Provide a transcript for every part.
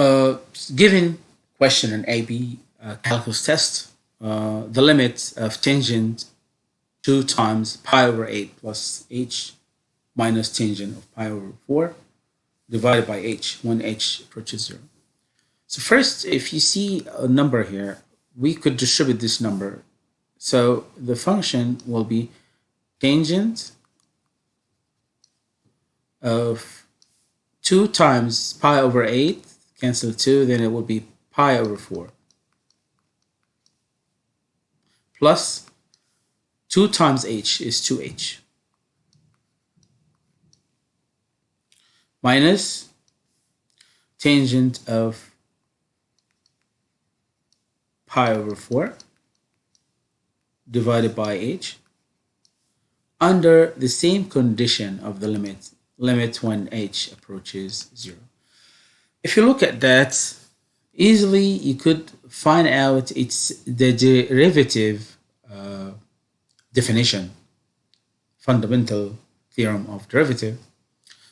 Uh, given question in AB uh, calculus test, uh, the limit of tangent 2 times pi over 8 plus h minus tangent of pi over 4 divided by h when h approaches 0. So first, if you see a number here, we could distribute this number. So the function will be tangent of 2 times pi over 8, cancel 2, then it will be pi over 4. Plus 2 times h is 2h. Minus tangent of pi over 4 divided by h under the same condition of the limit, limit when h approaches 0. If you look at that, easily you could find out it's the derivative uh, definition, fundamental theorem of derivative.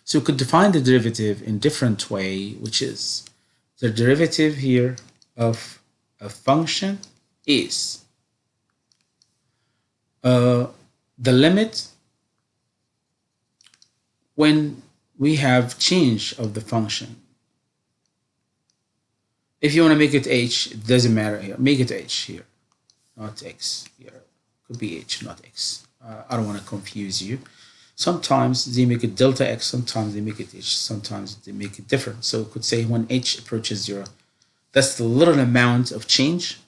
So you could define the derivative in different way, which is the derivative here of a function is uh, the limit when we have change of the function. If you want to make it h, it doesn't matter here. Make it h here, not x here. Could be h, not x. Uh, I don't want to confuse you. Sometimes they make it delta x, sometimes they make it h, sometimes they make it different. So it could say when h approaches zero, that's the little amount of change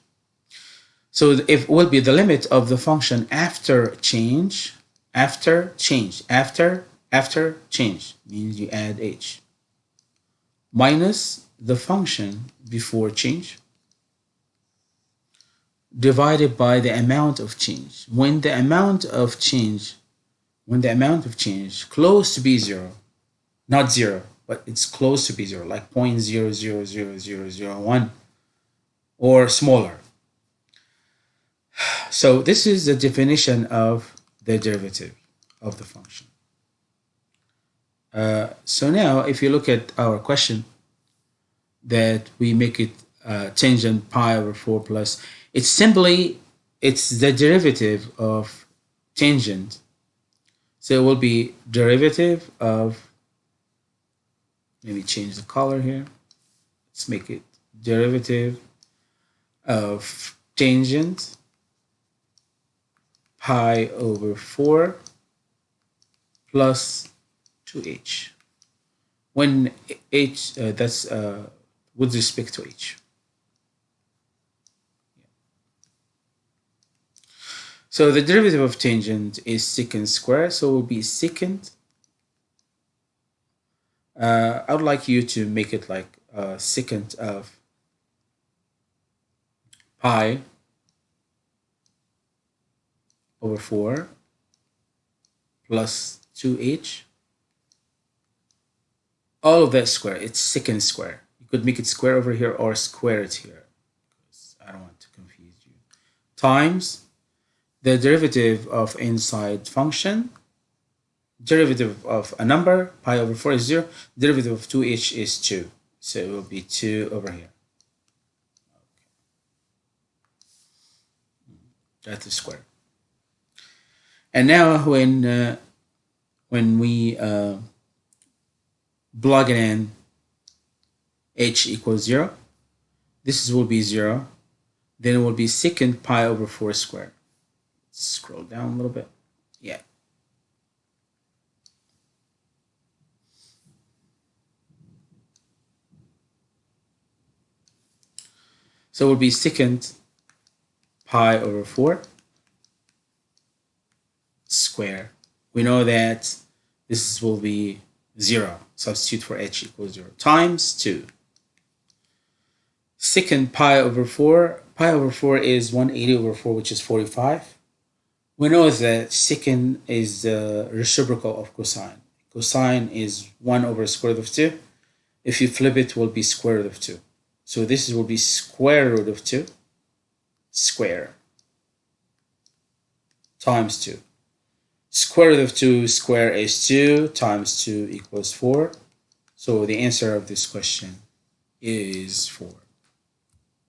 so it will be the limit of the function after change, after change, after, after change, means you add h, minus the function before change, divided by the amount of change. When the amount of change, when the amount of change close to be zero, not zero, but it's close to be zero, like 0.000001 or smaller, so this is the definition of the derivative of the function. Uh, so now if you look at our question that we make it uh, tangent pi over 4 plus, it's simply, it's the derivative of tangent. So it will be derivative of, maybe change the color here. Let's make it derivative of tangent pi over 4 plus 2h. When h, uh, that's uh, with respect to h. So the derivative of tangent is secant square, so it will be secant. Uh, I would like you to make it like uh, secant of pi over 4 plus 2h all of that square it's secant square could make it square over here or square it here? I don't want to confuse you. Times the derivative of inside function. Derivative of a number pi over 4 is 0 derivative of 2h is 2 so it will be 2 over here. Okay. that's the square. And now when uh, when we uh, plug it in h equals 0, this will be 0. Then it will be secant pi over 4 squared. Scroll down a little bit. Yeah. So it will be secant pi over 4 square. We know that this will be 0. Substitute for h equals 0 times 2. Secant pi over 4. Pi over 4 is 180 over 4, which is 45. We know that secant is the reciprocal of cosine. Cosine is 1 over square root of 2. If you flip it, it will be square root of 2. So this will be square root of 2 square times 2. Square root of 2 square is 2 times 2 equals 4. So the answer of this question is 4.